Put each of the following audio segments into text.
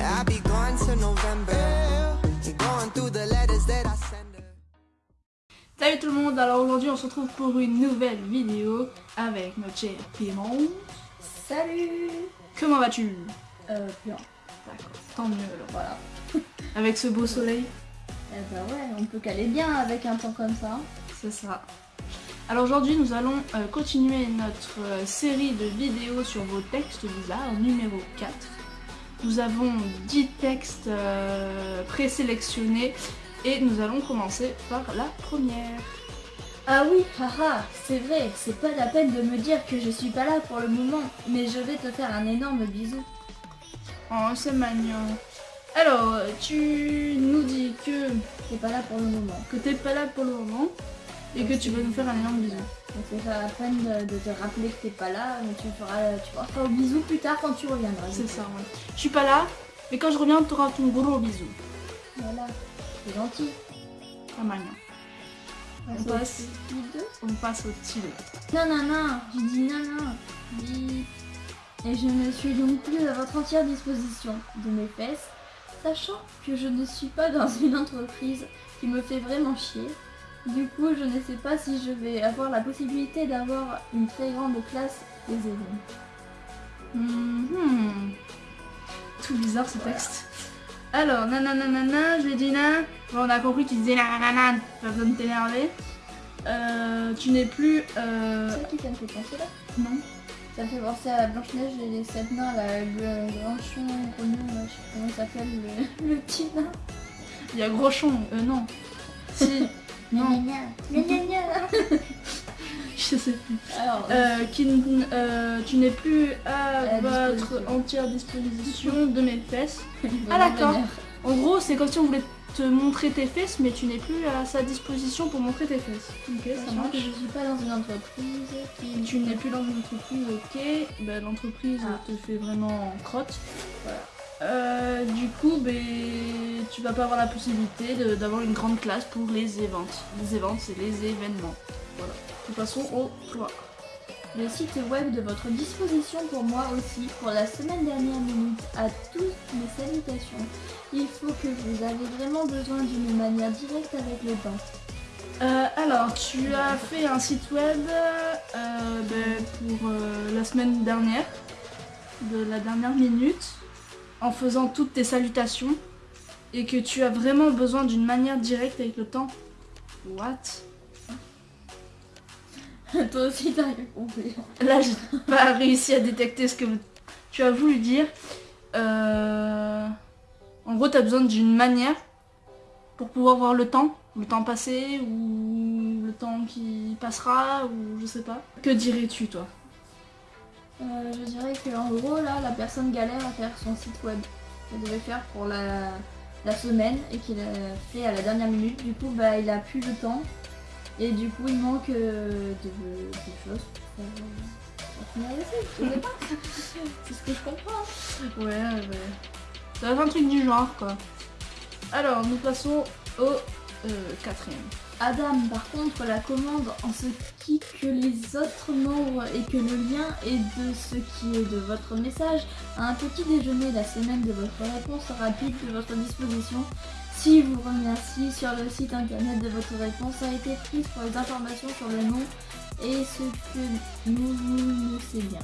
I'll be gone till November. Going through the letters that I send her. Salut tout le monde, alors aujourd'hui on se retrouve pour une nouvelle vidéo avec notre cher Clément. Salut Comment vas-tu? Euh, bien. D'accord, tant mieux alors. Voilà. Avec ce beau soleil, Eh bah ouais, on peut caler bien avec un temps comme ça. c'est ça. Alors aujourd'hui nous allons euh, continuer notre euh, série de vidéos sur vos textes bizarres, numéro 4. Nous avons 10 textes euh, présélectionnés et nous allons commencer par la première. Ah oui, haha, c'est vrai, c'est pas la peine de me dire que je suis pas là pour le moment, mais je vais te faire un énorme bisou. Oh, c'est mignon. Alors, tu nous dis que, T'es pas là pour le moment. que t'es pas là pour le moment et que tu vas nous faire un énorme bisou. Donc c'est pas la peine de, de te rappeler que t'es pas là, mais tu feras, tu feras au bisou plus tard quand tu reviendras. C'est ça, ouais. Je suis pas là, mais quand je reviens, tu auras ton gros bisou. Voilà, c'est gentil. C'est mignon. On passe. deux. On passe au stylo. Non, non, non, j'ai dit non. Et je ne suis donc plus à votre entière disposition de mes fesses, sachant que je ne suis pas dans une entreprise qui me fait vraiment chier. Du coup, je ne sais pas si je vais avoir la possibilité d'avoir une très grande classe des élèves. Mhm. Tout bizarre ce texte. Alors, nananana, je lui dis na. Bon, on a compris qu'il disait nanana, pas besoin de t'énerver. Euh, tu n'es plus. Euh... C'est qui ça me fait penser là? Non. Ça me fait penser à Blanche-Neige et les sept nains, là, le granchon, grognon, là, je sais pas comment il s'appelle, le, le petit nain. Il y a Grochon. Euh, non. Si. non. Je sais plus. Alors, Euh, qui euh, tu n'es plus à, votre entière disposition de mes fesses. Ah d'accord. En gros, c'est comme si on voulait te montrer tes fesses, mais tu n'es plus à sa disposition pour montrer tes fesses. Ok, ça marche. que je suis pas dans une entreprise qui... Tu n'es plus dans une entreprise, ok. Ben, L'entreprise Ah. te fait vraiment crotte. Voilà. Euh, du coup, ben, tu vas pas avoir la possibilité d'avoir une grande classe pour les events. Les events, c'est les événements. Voilà. Nous passons au 3. Le site web de votre disposition pour moi aussi, pour la semaine dernière minute, à toutes mes salutations. Il faut que vous avez vraiment besoin d'une manière directe avec le temps. Euh, alors, tu as fait un site web euh, ben, pour euh, la semaine dernière, de la dernière minute, en faisant toutes tes salutations, et que tu as vraiment besoin d'une manière directe avec le temps. What? Toi aussi t'as rien compris. Là, j'ai pas réussi à détecter ce que tu as voulu dire. Euh, En gros, tu as besoin d'une manière pour pouvoir voir le temps, le temps passé ou le temps qui passera ou je sais pas. Que dirais-tu toi? Euh, je dirais que en gros là, la personne galère à faire son site web. Elle devait faire pour la, la semaine et qu'il a fait à la dernière minute. Du coup, bah il a plus le temps et du coup il manque euh, de, de choses pour faire, pour finaliser. Je sais pas. C'est ce que je comprends. Ouais, ouais. Ça va être un truc du genre quoi. Alors, nous passons au euh, quatrième. Adam, par contre, la commande en ce qui que les autres membres et que le lien est de ce qui est de votre message à un petit déjeuner la semaine de votre réponse rapide de votre disposition. Si vous remercie sur le site internet de votre réponse a été prise pour les informations sur le nom et ce que nous nous ne sait bien.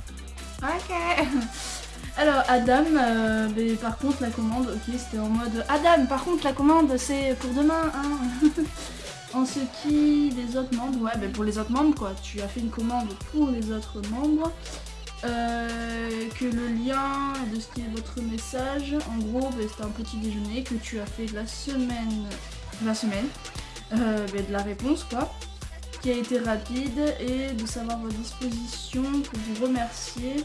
Ok. Alors Adam, euh, mais par contre la commande, ok, c'était en mode Adam, par contre la commande c'est pour demain, hein. en ce qui les autres membres, ouais, ben pour les autres membres quoi, tu as fait une commande pour les autres membres, euh, que le lien de ce qui est votre message, en gros, ben, c'était un petit déjeuner que tu as fait la semaine, la semaine, euh, ben, de la réponse quoi qui a été rapide et de savoir vos dispositions pour vous remercier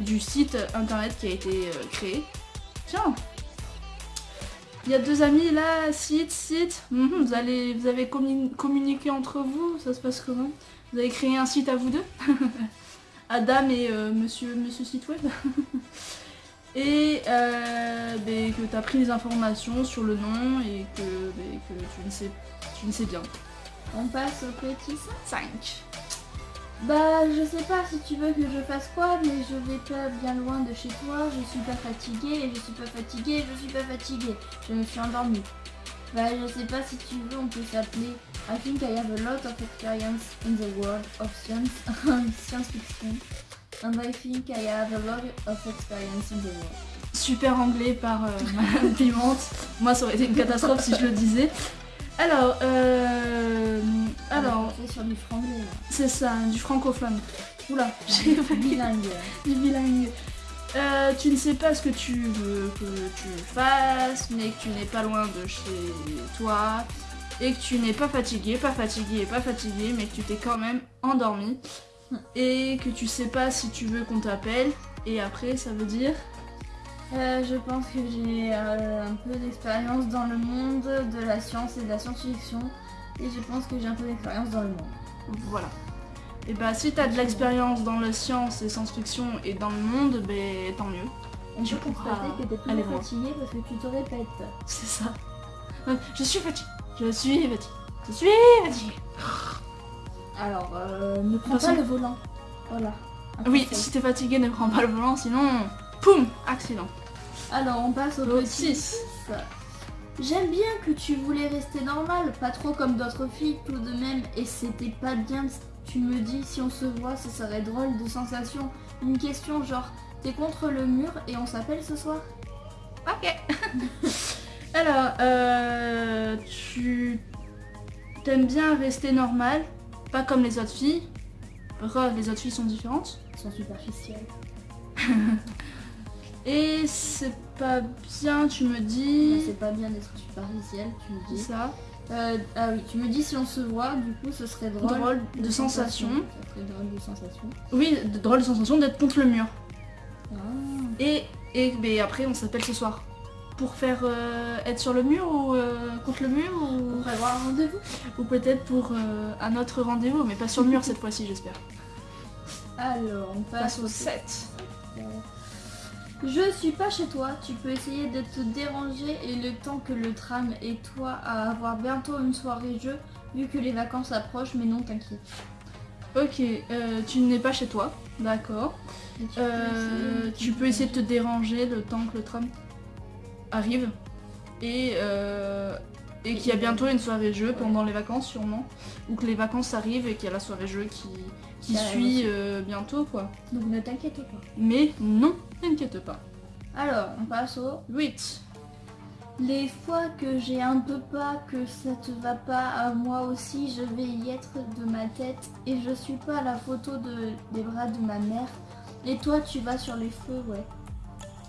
du site internet qui a été euh, créé. Tiens Il y a deux amis là, site, site. Mhm, vous, allez, vous avez commun- communiqué entre vous, ça se passe comment? Vous avez créé un site à vous deux? Adam et euh, monsieur, monsieur site web Et euh, ben, que tu as pris les informations sur le nom et que, ben, que tu, ne sais, tu ne sais bien. On passe au petit 5. 5. Bah, je sais pas si tu veux que je fasse quoi, mais je vais pas bien loin de chez toi, je suis pas fatiguée, et je suis pas fatiguée, je suis pas fatiguée. Je me suis endormie. Bah, je sais pas si tu veux, on peut s'appeler I think I have a lot of experience in the world of science, science fiction. And I think I have a lot of experience in the world. Super anglais par euh, Madame Pimente. Moi, ça aurait été une catastrophe si je le disais. Alors, euh, sur du franglais, là. c'est ça, du francophone. Oula, j'ai failli bilingue. du bilingue. Euh, tu ne sais pas ce que tu veux que tu fasses, mais que tu n'es pas loin de chez toi, et que tu n'es pas fatigué, pas fatigué, pas fatigué, mais que tu t'es quand même endormi, et que tu sais pas si tu veux qu'on t'appelle, et après ça veut dire? Euh, je pense que j'ai euh, un peu d'expérience dans le monde de la science et de la science-fiction. Et je pense que j'ai un peu d'expérience dans le monde. voilà. Et bah si t'as de l'expérience dans la science et science-fiction et dans le monde, ben tant mieux. On Tu pourras que t'es plus fatigué parce que tu te répètes. C'est ça. Ouais, Je suis fatiguée. Je suis fatiguée. Je suis fatiguée. Alors, euh, ne prends Façon- pas le volant. Voilà. Oui, conseil. si t'es fatigué, ne prends pas le volant, sinon, poum, accident. Alors, on passe au petit six. six. J'aime bien que tu voulais rester normal, pas trop comme d'autres filles tout de même, et c'était pas bien. Tu me dis, si on se voit, ce serait drôle de sensation. Une question genre, t'es contre le mur et on s'appelle ce soir? Ok. Alors, euh, tu t'aimes bien rester normal, pas comme les autres filles? Pourquoi les autres filles sont différentes? Ils sont superficiels. Et c'est pas bien, tu me dis. c'est pas bien d'être superficiel, tu me dis. ça. Euh, ah oui, tu me dis si on se voit, du coup ce serait drôle. Drôle de sensation. Ça serait drôle de sensation. Oui, de- drôle de sensation d'être contre le mur. Ah. Et, et mais après, on s'appelle ce soir. Pour faire euh, être sur le mur ou euh, contre le mur ou, On prévoit un rendez-vous ou peut-être pour un autre rendez-vous, mais pas sur le mur cette fois-ci, j'espère. Alors, on passe Passe au au 7. Je suis pas chez toi, tu peux essayer de te déranger et le temps que le tram et toi à avoir bientôt une soirée jeu vu que les vacances approchent mais non t'inquiète. Ok, euh, tu n'es pas chez toi, d'accord. Tu peux Euh, essayer de tu te peux essayer de te déranger. déranger le temps que le tram arrive et, euh, et qu'il y a bientôt une soirée jeu pendant les vacances sûrement ou que les vacances arrivent et qu'il y a la soirée jeu qui, qui Qui arrive suit euh, bientôt quoi. Donc ne t'inquiète pas. Mais non, t'inquiète pas. Alors, on passe au 8. Les fois que j'ai un peu pas, que ça te va pas, à moi aussi je vais y être de ma tête et je suis pas à la photo de, des bras de ma mère. Et toi tu vas sur les feux, ouais.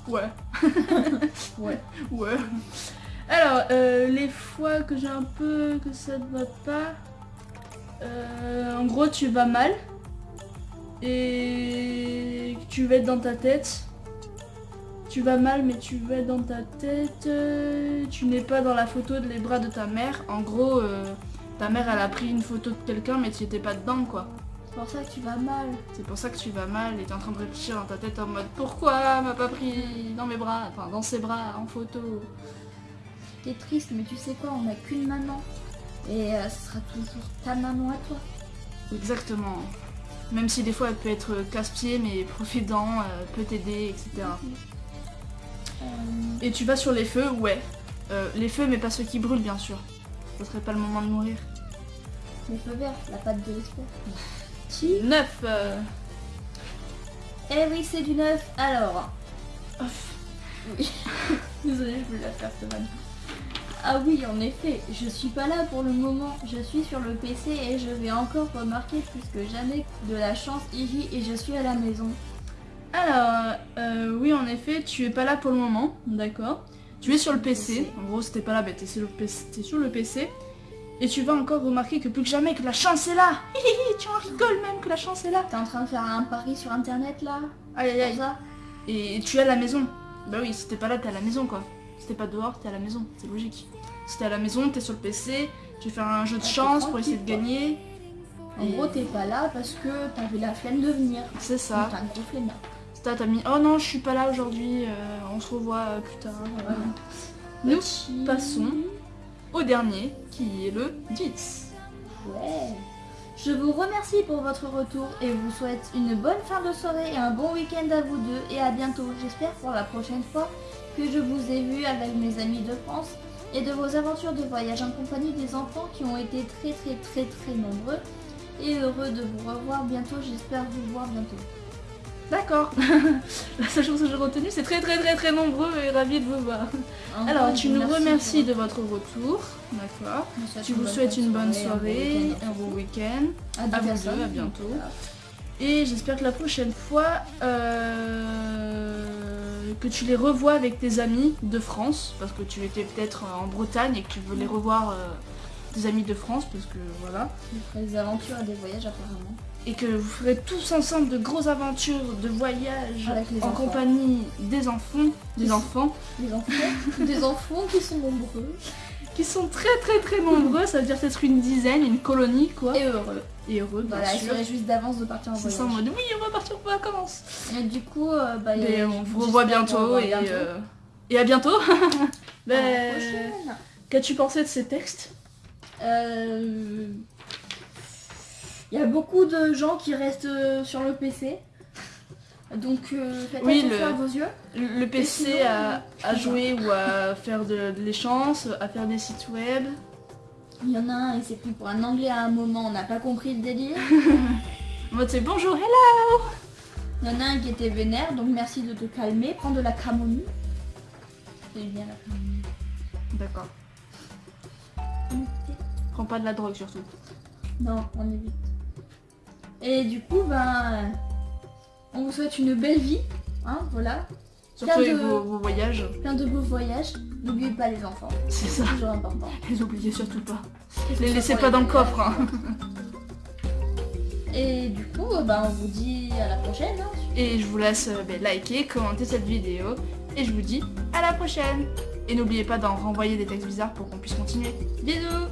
Ouais. Ouais. Ouais. Alors, euh, les fois que j'ai un peu que ça ne va pas, euh, en gros, tu vas mal et tu vas être dans ta tête. Tu vas mal, mais tu vas être dans ta tête. tu n'es pas dans la photo de les bras de ta mère. En gros, euh, ta mère, elle a pris une photo de quelqu'un, mais tu étais pas dedans, quoi. C'est pour ça que tu vas mal. C'est pour ça que tu vas mal et t'es en train de réfléchir dans ta tête en mode pourquoi elle m'a pas pris dans mes bras, enfin dans ses bras en photo. T'es triste, mais tu sais quoi, on n'a qu'une maman. Et euh, ce sera toujours ta maman à toi. Exactement. Même si des fois elle peut être casse-pied, mais profite-en, euh, peut t'aider, etc. Et tu vas sur les feux, ouais. Euh, les feux, mais pas ceux qui brûlent, bien sûr. Ce serait pas le moment de mourir. les feux verts, la pâte de l'espoir. 9 euh, Eh oui, c'est du neuf. Alors. Oui. Désolée, je voulais la faire vanne. Ah oui, en effet, je suis pas là pour le moment. Je suis sur le PC et je vais encore remarquer plus que jamais de la chance ici et je suis à la maison. Alors, euh, oui, en effet, tu es pas là pour le moment, d'accord. Tu es sur le PC. En gros, si t'es pas là, bah, t'es sur, le PC t'es sur le PC. Et tu vas encore remarquer que plus que jamais que la chance est là. Hihihi, tu en rigoles même que la chance est là. T'es en train de faire un pari sur internet là? Aïe aïe aïe. Et tu es à la maison. Bah oui, si t'es pas là, t'es à la maison quoi. Si t'es pas dehors, t'es à la maison, c'est logique. Si t'es à la maison, t'es sur le PC, tu fais un jeu de Ah, chance pour essayer de gagner. En Et gros, t'es pas là parce que t'avais la flemme de venir. C'est ça. T'es un gros. Stat t'as mis oh non, je suis pas là aujourd'hui, euh, on se revoit euh, plus tard. Voilà. Nous Petit- passons au dernier qui est le 10. Ouais. Je vous remercie pour votre retour et vous souhaite une bonne fin de soirée et un bon week-end à vous deux et à bientôt. J'espère pour la prochaine fois que je vous ai vu avec mes amis de France et de vos aventures de voyage en compagnie des enfants qui ont été très très très très nombreux et heureux de vous revoir bientôt. J'espère vous voir bientôt. D'accord. La seule chose que j'ai retenue, c'est très très très très nombreux et ravis de vous voir. Alors, tu nous remercie remercies de votre retour. D'accord. Je vous souhaite Tu vous souhaites une bonne soirée, un bon week-end. À vous deux, à bientôt. Voilà. Et j'espère que la prochaine fois, euh, que tu les revois avec tes amis de France, parce que tu étais peut-être en Bretagne et que tu veux les revoir euh, tes amis de France, parce que voilà. Des aventures et des voyages apparemment. Et que vous ferez tous ensemble de grosses aventures de voyage Avec les en enfants. compagnie des enfants, des enfants Des enfants, des enfants qui sont nombreux qui sont très très très nombreux, ça veut dire peut-être une dizaine, une colonie quoi. et heureux. Et heureux, bien Voilà, sûr. se réjouissent d'avance de partir en voyage. ça en mode oui, on va partir en vacances. Et du coup, euh, bah, Mais euh, on vous revoit bientôt, et, bientôt. euh, et à bientôt. Ben. Qu'as-tu pensé de ces textes? Euh, Il y a beaucoup de gens qui restent euh, sur le PC. Donc euh, faites Oui, attention le- à vos yeux. Le le PC sinon, à, jouer ou à faire de, de l'échange, à faire des sites web. Il y en a un, il s'est pris pour un anglais à un moment, on n'a pas compris le délire. C'est bonjour, hello Il y en a un qui était vénère, donc merci de te calmer, prends de la camomille. C'est bien la camomille. D'accord. Prends pas de la drogue surtout. Non, on évite. Et du coup, ben, on vous souhaite une belle vie, hein, voilà. Surtout Plein de- vos, vos voyages. Plein de beaux voyages. N'oubliez pas les enfants, C'est ça. c'est toujours important. Les oubliez surtout pas. Les soit laissez pas les dans le coffre. Hein. Et du coup, ben, on vous dit à la prochaine. hein. Et je vous laisse euh, ben, liker, commenter cette vidéo. Et je vous dis à la prochaine. Et n'oubliez pas d'en renvoyer des textes bizarres pour qu'on puisse continuer. Bisous.